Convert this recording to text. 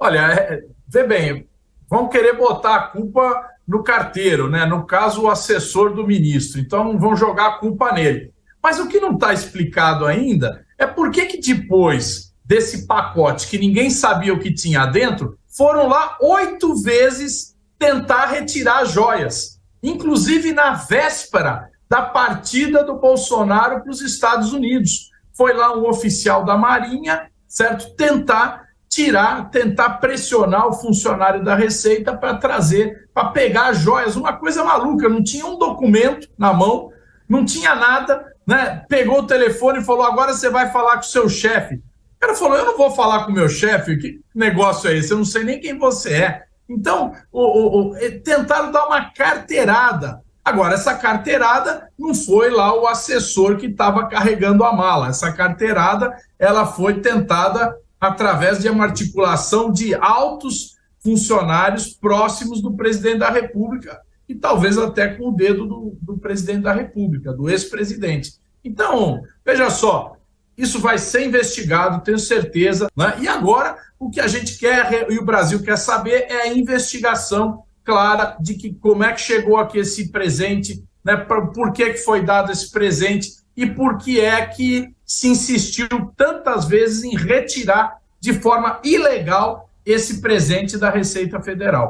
Olha, é, vê bem, vão querer botar a culpa no carteiro, né? No caso, o assessor do ministro. Então, vão jogar a culpa nele. Mas o que não está explicado ainda é por que, que depois desse pacote que ninguém sabia o que tinha dentro, foram lá oito vezes tentar retirar joias, inclusive na véspera da partida do Bolsonaro para os Estados Unidos. Foi lá um oficial da Marinha, certo? Tentar tirar, tentar pressionar o funcionário da Receita para trazer, para pegar joias. Uma coisa maluca, não tinha um documento na mão, não tinha nada, né? Pegou o telefone e falou: agora você vai falar com o seu chefe. O cara falou: eu não vou falar com o meu chefe, que negócio é esse? Eu não sei nem quem você é. Então, o, o, o, tentaram dar uma carteirada. Agora, essa carteirada não foi lá o assessor que estava carregando a mala. Essa carteirada ela foi tentada através de uma articulação de altos funcionários próximos do presidente da República e talvez até com o dedo do, do presidente da República, do ex-presidente. Então, veja só, isso vai ser investigado, tenho certeza. Né? E agora, o que a gente quer e o Brasil quer saber é a investigação clara de que como é que chegou aqui esse presente, né? por que, que foi dado esse presente e por que é que se insistiu tantas vezes em retirar de forma ilegal esse presente da Receita Federal.